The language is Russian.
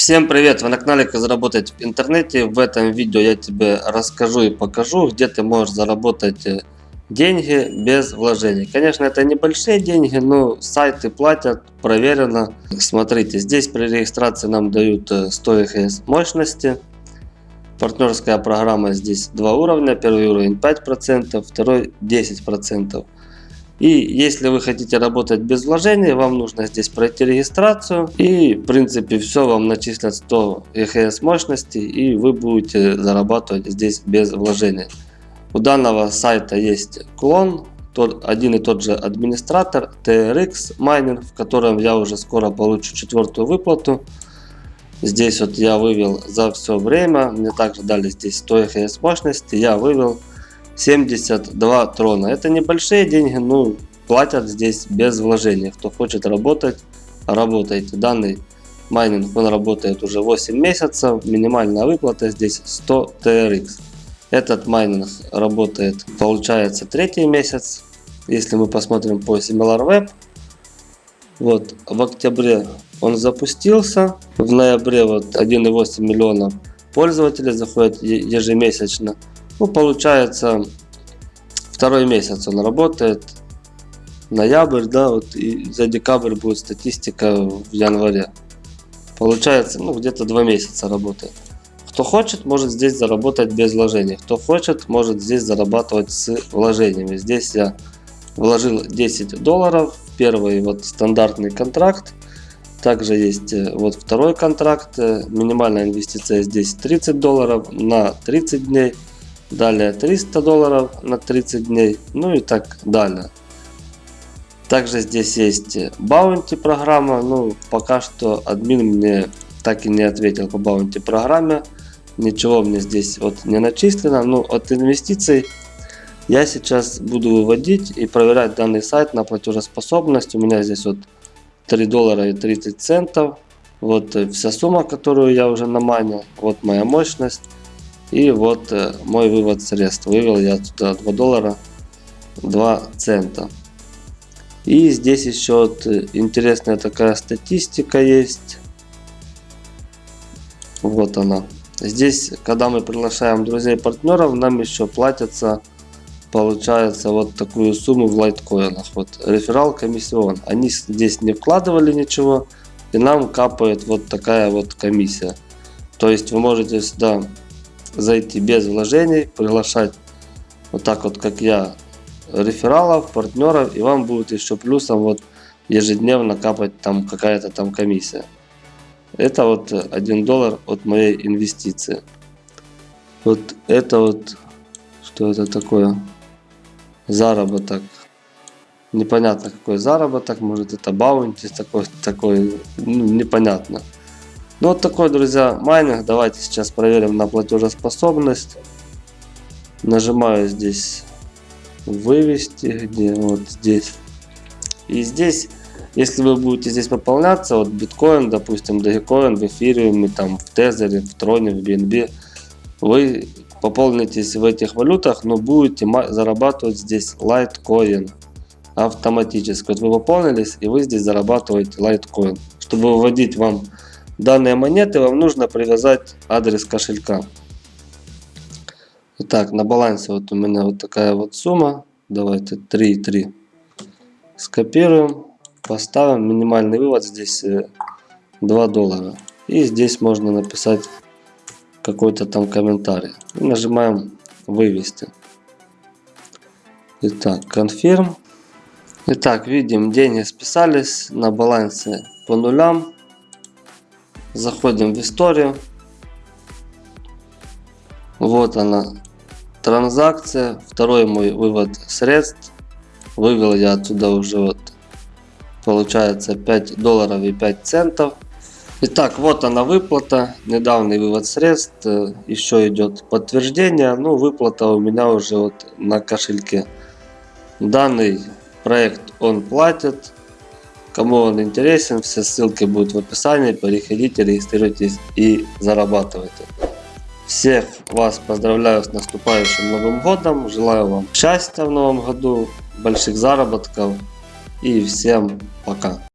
Всем привет! Вы на канале Как заработать в интернете. В этом видео я тебе расскажу и покажу, где ты можешь заработать э, деньги без вложений. Конечно, это небольшие деньги, но сайты платят, проверено. Смотрите, здесь при регистрации нам дают 100 э, ЭХС мощности. Партнерская программа здесь два уровня. Первый уровень 5%, второй 10%. И если вы хотите работать без вложений, вам нужно здесь пройти регистрацию. И в принципе все вам начислят 100 ЕХС мощности и вы будете зарабатывать здесь без вложений. У данного сайта есть клон, тот, один и тот же администратор TRX Mining, в котором я уже скоро получу четвертую выплату. Здесь вот я вывел за все время, мне также дали здесь 100 ЕХС мощности, я вывел 72 трона. Это небольшие деньги, но платят здесь без вложения. Кто хочет работать, работайте. Данный майнинг он работает уже 8 месяцев. Минимальная выплата здесь 100 TRX. Этот майнинг работает, получается, третий месяц. Если мы посмотрим по SimilarWeb, вот в октябре он запустился, в ноябре вот 1,8 миллиона пользователей заходят ежемесячно. Ну, получается, второй месяц он работает. Ноябрь, да, вот и за декабрь будет статистика в январе. Получается, ну, где-то два месяца работает. Кто хочет, может здесь заработать без вложений. Кто хочет, может здесь зарабатывать с вложениями. Здесь я вложил 10 долларов. Первый вот стандартный контракт. Также есть э, вот второй контракт. Э, минимальная инвестиция здесь 30 долларов на 30 дней. Далее 300 долларов на 30 дней. Ну и так далее. Также здесь есть баунти программа. Ну, пока что админ мне так и не ответил по баунти программе. Ничего мне здесь вот не начислено. Ну, от инвестиций я сейчас буду выводить и проверять данный сайт на платежеспособность. У меня здесь вот 3 доллара и 30 центов. Вот вся сумма, которую я уже наманил. Вот моя мощность. И вот э, мой вывод средств. Вывел я туда 2 доллара 2 цента. И здесь еще вот э, интересная такая статистика есть. Вот она. Здесь, когда мы приглашаем друзей партнеров, нам еще платятся, получается, вот такую сумму в лайткоинах. Вот реферал комиссион. Они здесь не вкладывали ничего, и нам капает вот такая вот комиссия. То есть вы можете сюда зайти без вложений, приглашать вот так вот, как я, рефералов, партнеров, и вам будет еще плюсом вот ежедневно капать там какая-то там комиссия. Это вот 1 доллар от моей инвестиции. Вот это вот, что это такое? Заработок. Непонятно какой заработок, может это bounty такой, такой ну, непонятно. Ну вот такой, друзья, майнинг. Давайте сейчас проверим на платежеспособность. Нажимаю здесь вывести, где вот здесь. И здесь, если вы будете здесь пополняться, вот биткоин, допустим, доgecoin, в эфириуме, там, в тезере, в троне, в BNB, вы пополнитесь в этих валютах, но будете зарабатывать здесь лайткоин автоматически. Вот вы пополнились и вы здесь зарабатываете лайткоин. Чтобы выводить вам данные монеты, вам нужно привязать адрес кошелька. Итак, на балансе вот у меня вот такая вот сумма. Давайте 3,3 скопируем, поставим. Минимальный вывод здесь 2 э, доллара. И здесь можно написать какой-то там комментарий. И нажимаем вывести. Итак, confirm. Итак, видим, деньги списались на балансе по нулям. Заходим в историю. Вот она, транзакция. Второй мой вывод средств. Вывел я отсюда уже вот, получается 5 долларов и 5 центов. Итак, вот она выплата, недавний вывод средств, еще идет подтверждение, ну выплата у меня уже вот на кошельке. Данный проект он платит, Кому он интересен, все ссылки будут в описании. Переходите, регистрируйтесь и зарабатывайте. Всех вас поздравляю с наступающим Новым Годом. Желаю вам счастья в Новом Году, больших заработков и всем пока.